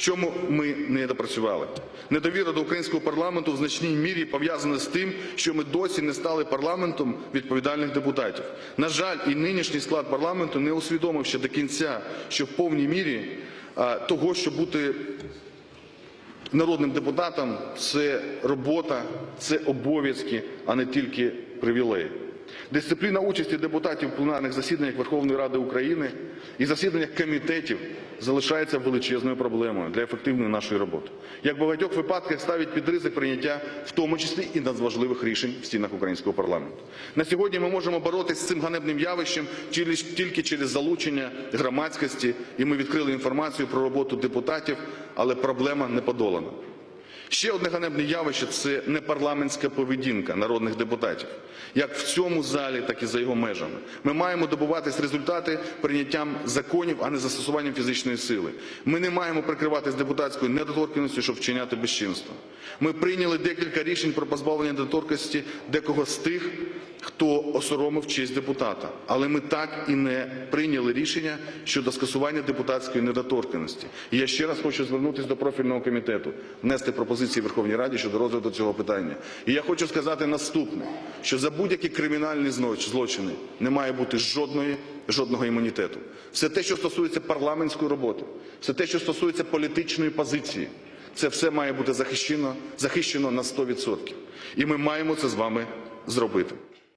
Чому ми не допрацювали? Недовіра до українського парламенту в значній мірі пов'язана з тим, що ми досі не стали парламентом відповідальних депутатів. На жаль, і нинішній склад парламенту не усвідомив ще до кінця, що в повній мірі того, щоб бути народним депутатом, це робота, це обов'язки, а не тільки привілеї. Дисципліна участі депутатів в пленарних засіданнях Верховної Ради України і засіданнях комітетів залишається величезною проблемою для ефективної нашої роботи. Як в багатьох випадках ставить під ризик прийняття, в тому числі і надважливих рішень в стінах українського парламенту. На сьогодні ми можемо боротися з цим ганебним явищем тільки через залучення громадськості, і ми відкрили інформацію про роботу депутатів, але проблема не подолана. Ще одне ганебне явище це непарламентська поведінка народних депутатів, як в цьому залі, так і за його межами. Ми маємо добуватись результати прийняттям законів, а не застосуванням фізичної сили. Ми не маємо прикриватись депутатською недоторканістю, щоб вчиняти безчинство. Ми прийняли декілька рішень про позбавлення недоторканності декого з тих, хто осоромив честь депутата. Але ми так і не прийняли рішення щодо скасування депутатської недоторканності. І я ще раз хочу звернутися до профільного комітету, внести пропозиції Верховній Раді щодо розгляду цього питання. І я хочу сказати наступне: що за будь-які кримінальні злочини не має бути жодної, жодного імунітету. Все те, що стосується парламентської роботи, все те, що стосується політичної позиції, це все має бути захищено, захищено на 100%. І ми маємо це з вами зробити.